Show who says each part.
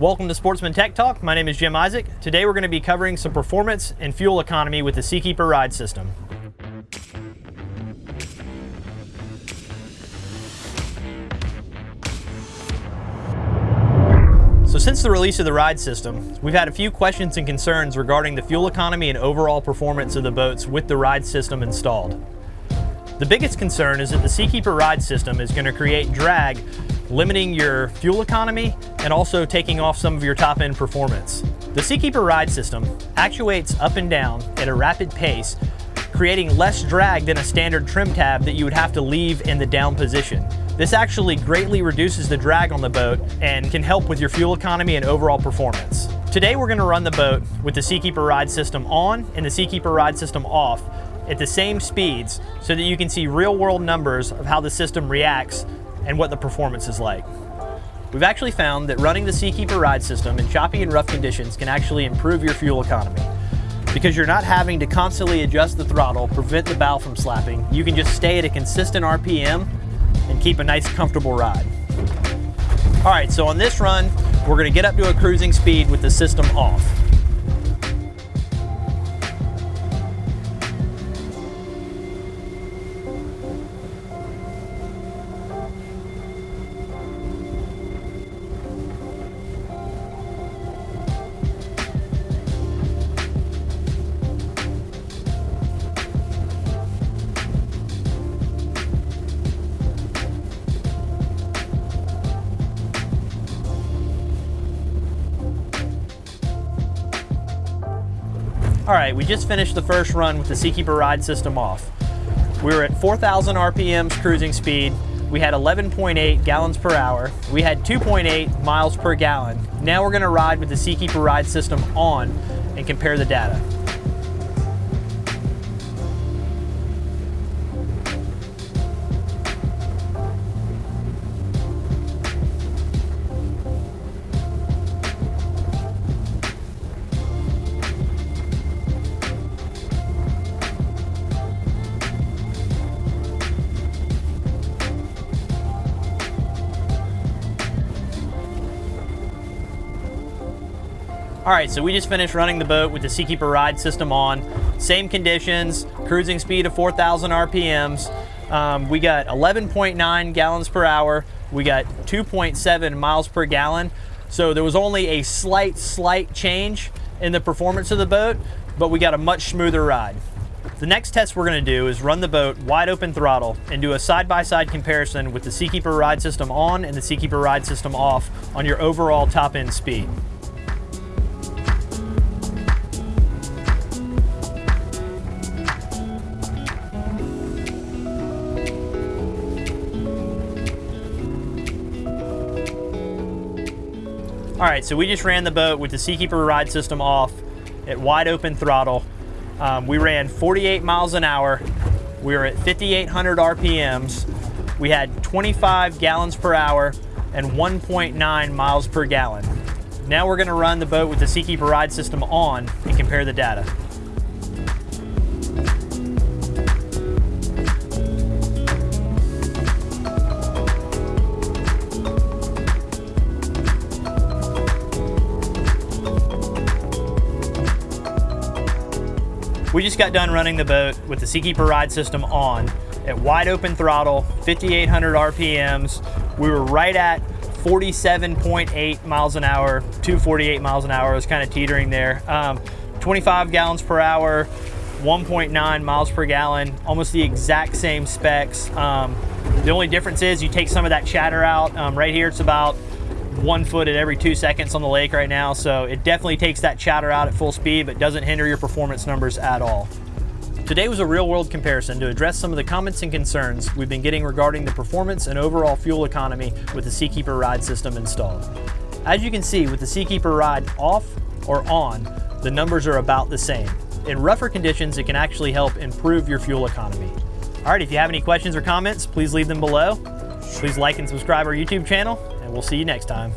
Speaker 1: Welcome to Sportsman Tech Talk. My name is Jim Isaac. Today we're going to be covering some performance and fuel economy with the Seakeeper ride system. So since the release of the ride system, we've had a few questions and concerns regarding the fuel economy and overall performance of the boats with the ride system installed. The biggest concern is that the Seakeeper ride system is going to create drag, limiting your fuel economy and also taking off some of your top end performance. The Seakeeper ride system actuates up and down at a rapid pace, creating less drag than a standard trim tab that you would have to leave in the down position. This actually greatly reduces the drag on the boat and can help with your fuel economy and overall performance. Today we're gonna run the boat with the Seakeeper ride system on and the Seakeeper ride system off at the same speeds so that you can see real world numbers of how the system reacts and what the performance is like. We've actually found that running the Seakeeper ride system in choppy and rough conditions can actually improve your fuel economy. Because you're not having to constantly adjust the throttle, prevent the bow from slapping, you can just stay at a consistent RPM and keep a nice comfortable ride. All right, so on this run, we're gonna get up to a cruising speed with the system off. All right, we just finished the first run with the Seakeeper ride system off. We were at 4,000 RPMs cruising speed. We had 11.8 gallons per hour. We had 2.8 miles per gallon. Now we're gonna ride with the Seakeeper ride system on and compare the data. All right, so we just finished running the boat with the Seakeeper ride system on. Same conditions, cruising speed of 4,000 RPMs. Um, we got 11.9 gallons per hour. We got 2.7 miles per gallon. So there was only a slight, slight change in the performance of the boat, but we got a much smoother ride. The next test we're gonna do is run the boat wide open throttle and do a side-by-side -side comparison with the Seakeeper ride system on and the Seakeeper ride system off on your overall top end speed. All right, so we just ran the boat with the Seakeeper ride system off at wide open throttle. Um, we ran 48 miles an hour. We were at 5,800 RPMs. We had 25 gallons per hour and 1.9 miles per gallon. Now we're gonna run the boat with the Seakeeper ride system on and compare the data. We just got done running the boat with the Seakeeper ride system on at wide open throttle, 5,800 RPMs. We were right at 47.8 miles an hour, 248 miles an hour. It was kind of teetering there. Um, 25 gallons per hour, 1.9 miles per gallon, almost the exact same specs. Um, the only difference is you take some of that chatter out. Um, right here, it's about one foot at every two seconds on the lake right now, so it definitely takes that chatter out at full speed, but doesn't hinder your performance numbers at all. Today was a real world comparison to address some of the comments and concerns we've been getting regarding the performance and overall fuel economy with the Seakeeper ride system installed. As you can see with the Seakeeper ride off or on, the numbers are about the same. In rougher conditions, it can actually help improve your fuel economy. All right, if you have any questions or comments, please leave them below. Please like and subscribe our YouTube channel, and we'll see you next time.